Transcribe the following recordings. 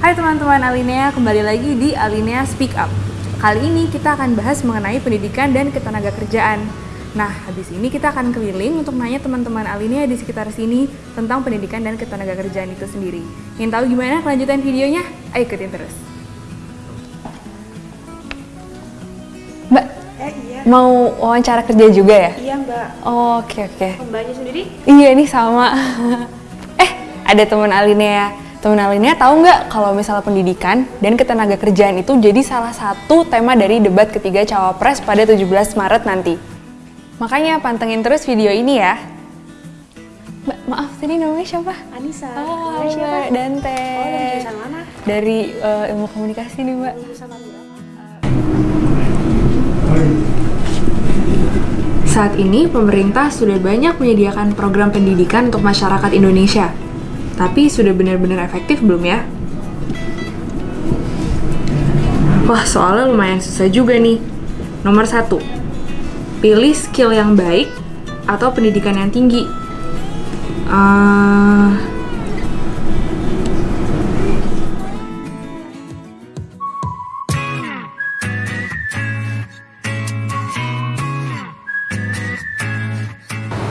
Hai teman-teman Alinea, kembali lagi di Alinea Speak Up. Kali ini kita akan bahas mengenai pendidikan dan ketenaga kerjaan. Nah, habis ini kita akan keliling untuk nanya teman-teman Alinea di sekitar sini tentang pendidikan dan ketenaga kerjaan itu sendiri. Ingin tahu gimana kelanjutan videonya? Ayo ikutin terus. Mbak, Eh iya, mau wawancara kerja juga ya? iya mbak. Oh, Oke, oke. Mbaknya sendiri? Iya nih sama. eh, ada teman Alinea. Teman Alinea tahu nggak kalau misalnya pendidikan dan ketenaga kerjaan itu jadi salah satu tema dari debat ketiga cawapres pada 17 Maret nanti. Makanya pantengin terus video ini ya. Mbak, maaf tadi namanya siapa? Anissa. Oh, Namanya siapa? Mbak Dante. Oh, dari jurusan mana? Dari eh, ilmu komunikasi nih, Mbak. Saat ini, pemerintah sudah banyak menyediakan program pendidikan untuk masyarakat Indonesia. Tapi sudah benar-benar efektif belum ya? Wah, soalnya lumayan susah juga nih. Nomor satu, pilih skill yang baik atau pendidikan yang tinggi.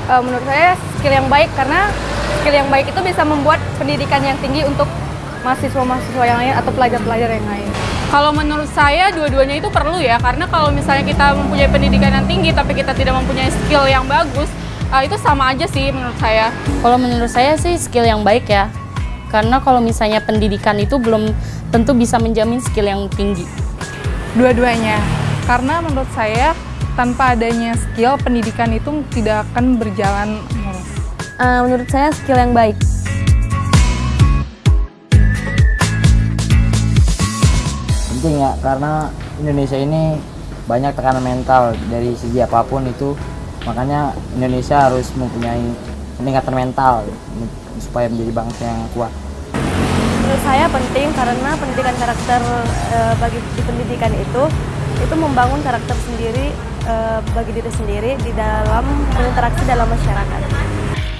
Eh, menurut saya skill yang baik karena skill yang baik itu bisa membuat pendidikan yang tinggi untuk mahasiswa-mahasiswa yang lain atau pelajar-pelajar yang lain. Kalau menurut saya dua-duanya itu perlu ya, karena kalau misalnya kita mempunyai pendidikan yang tinggi tapi kita tidak mempunyai skill yang bagus, eh, itu sama aja sih menurut saya. Kalau menurut saya sih skill yang baik ya. Karena kalau misalnya pendidikan itu belum tentu bisa menjamin skill yang tinggi. Dua-duanya. Karena menurut saya tanpa adanya skill pendidikan itu tidak akan berjalan Eh, menurut saya skill yang baik. penting ya karena Indonesia ini banyak tekanan mental dari segi apa pun itu makanya Indonesia harus mempunyai peningkatan mental supaya menjadi bangsa yang kuat Menurut saya penting karena pendidikan karakter eh, bagi di pendidikan itu itu membangun karakter sendiri eh, bagi diri sendiri di dalam berinteraksi dalam masyarakat.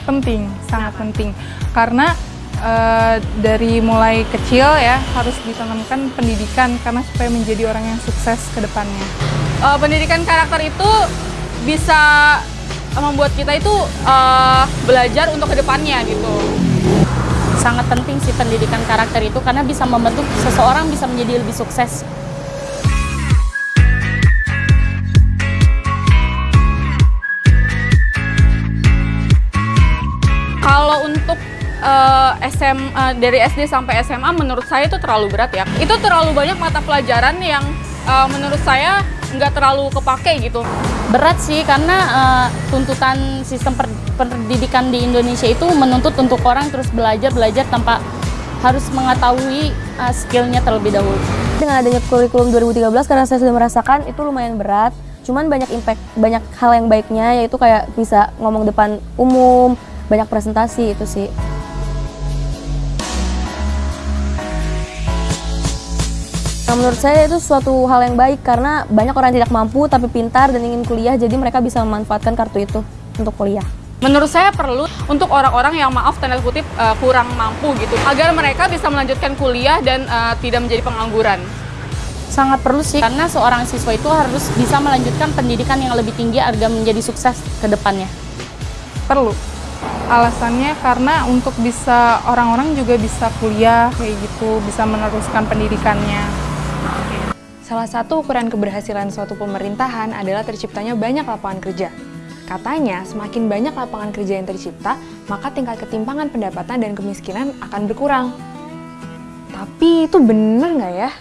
Penting, sangat penting. Karena eh, dari mulai kecil ya harus ditanamkan pendidikan karena supaya menjadi orang yang sukses ke depannya. Eh, pendidikan karakter itu bisa membuat kita itu eh, belajar untuk ke depannya gitu. Sangat penting sih pendidikan karakter itu karena bisa membentuk seseorang bisa menjadi lebih sukses. Untuk eh, SM eh, dari SD sampai SMA menurut saya itu terlalu berat ya. Itu terlalu banyak mata pelajaran yang eh, menurut saya nggak terlalu kepake gitu. Berat sih karena eh, tuntutan sistem per- pendidikan di Indonesia itu menuntut untuk orang terus belajar belajar tanpa harus mengetahui eh, skillnya terlebih dahulu. Dengan adanya kurikulum 2013 karena saya sudah merasakan itu lumayan berat. Cuman banyak impact, banyak hal yang baiknya yaitu kayak bisa ngomong depan umum, banyak presentasi itu sih. Nah, menurut saya itu suatu hal yang baik karena banyak orang yang tidak mampu tapi pintar dan ingin kuliah jadi mereka bisa memanfaatkan kartu itu untuk kuliah. Menurut saya perlu untuk orang-orang yang maaf tanda kutip eh, kurang mampu gitu agar mereka bisa melanjutkan kuliah dan eh, tidak menjadi pengangguran. Sangat perlu sih karena seorang siswa itu harus bisa melanjutkan pendidikan yang lebih tinggi agar menjadi sukses ke depannya. Perlu. Alasannya karena untuk bisa orang-orang juga bisa kuliah kayak gitu, bisa meneruskan pendidikannya. Salah satu ukuran keberhasilan suatu pemerintahan adalah terciptanya banyak lapangan kerja. Katanya, semakin banyak lapangan kerja yang tercipta, maka tingkat ketimpangan pendapatan dan kemiskinan akan berkurang. Tapi itu bener nggak ya?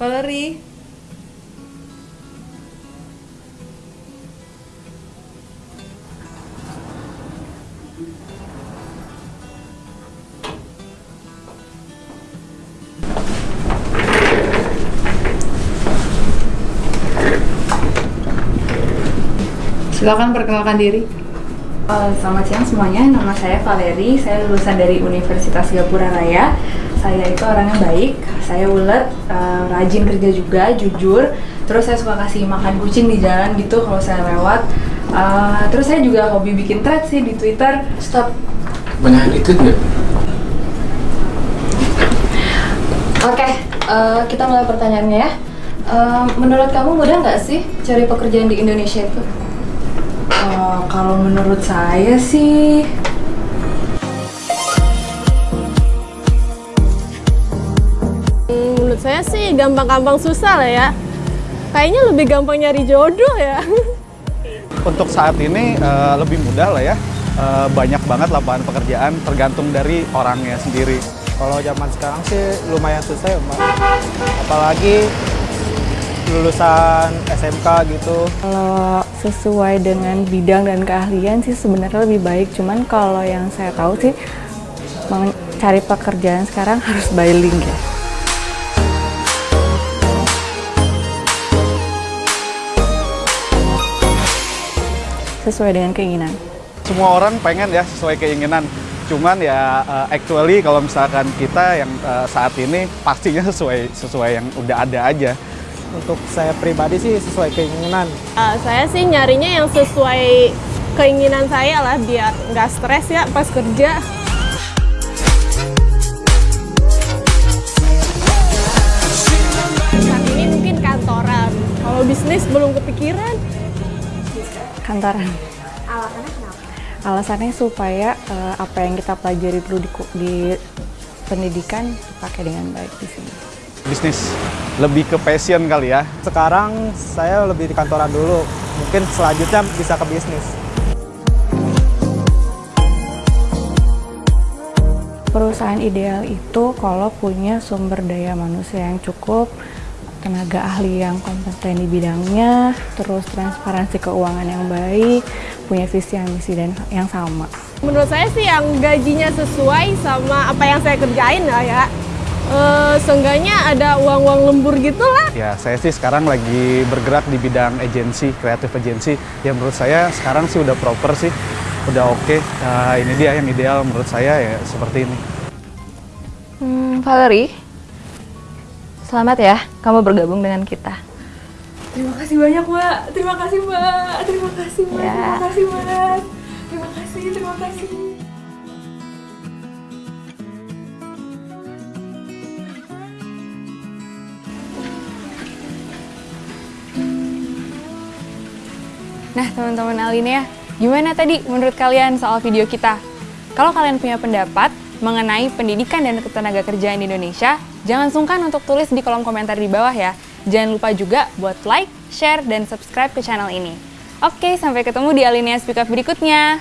Valerie, Silakan perkenalkan diri. Eh, selamat siang semuanya, nama saya Valeri, saya lulusan dari Universitas Gapura Raya. Saya itu orangnya baik, saya ulet, eh, rajin kerja juga, jujur. Terus saya suka kasih makan kucing di jalan gitu kalau saya lewat. Eh, terus saya juga hobi bikin thread sih di Twitter. Stop. Banyak itu nggak? Oke, eh, kita mulai pertanyaannya ya. Eh, menurut kamu mudah nggak sih cari pekerjaan di Indonesia itu? Eh, kalau menurut saya sih Menurut saya sih gampang-gampang susah lah ya. Kayaknya lebih gampang nyari jodoh ya. Untuk saat ini eh, lebih mudah lah ya. Eh, banyak banget lapangan pekerjaan tergantung dari orangnya sendiri. Kalau zaman sekarang sih lumayan susah ya Mbak. Apalagi lulusan SMK gitu. Kalau sesuai dengan bidang dan keahlian sih sebenarnya lebih baik. Cuman kalau yang saya tahu sih cari pekerjaan sekarang harus bilingual ya. Sesuai dengan keinginan. Semua orang pengen ya sesuai keinginan. Cuman ya eh, actually kalau misalkan kita yang eh, saat ini pastinya sesuai sesuai yang udah ada aja. Untuk saya pribadi sih sesuai keinginan. Ah, saya sih nyarinya yang sesuai keinginan saya lah biar nggak stres ya pas kerja. Saat ini mungkin kantoran. Kalau bisnis belum kepikiran. Kantoran. Alasannya kenapa? Alasannya supaya eh, apa yang kita pelajari dulu di, di pendidikan dipakai dengan baik di sini. Bisnis lebih ke passion kali ya. Sekarang saya lebih di kantoran dulu. Mungkin selanjutnya bisa ke bisnis. Perusahaan ideal itu kalau punya sumber daya manusia yang cukup, tenaga ahli yang kompeten di bidangnya, terus transparansi keuangan yang baik, punya visi yang misi dan yang sama. Menurut saya sih yang gajinya sesuai sama apa yang saya kerjain lah ya. Eh, seenggaknya ada uang-uang lembur gitu lah. Ya saya sih sekarang lagi bergerak di bidang agensi, kreatif agensi. Ya menurut saya sekarang sih udah proper sih, udah oke. Nah, ini dia yang ideal menurut saya ya seperti ini. Hmm, Valerie, selamat ya kamu bergabung dengan kita. Terima kasih banyak, Mbak. Terima kasih, Mbak. Terima kasih, Mbak. Ya. Terima kasih, Mas. Terima kasih, terima kasih. Nah, teman-teman Alinea, gimana tadi menurut kalian soal video kita? Kalau kalian punya pendapat mengenai pendidikan dan ketenaga kerjaan di Indonesia, jangan sungkan untuk tulis di kolom komentar di bawah ya. Jangan lupa juga buat like, share, dan subscribe ke channel ini. Oke, sampai ketemu di Alinea Speak Up berikutnya.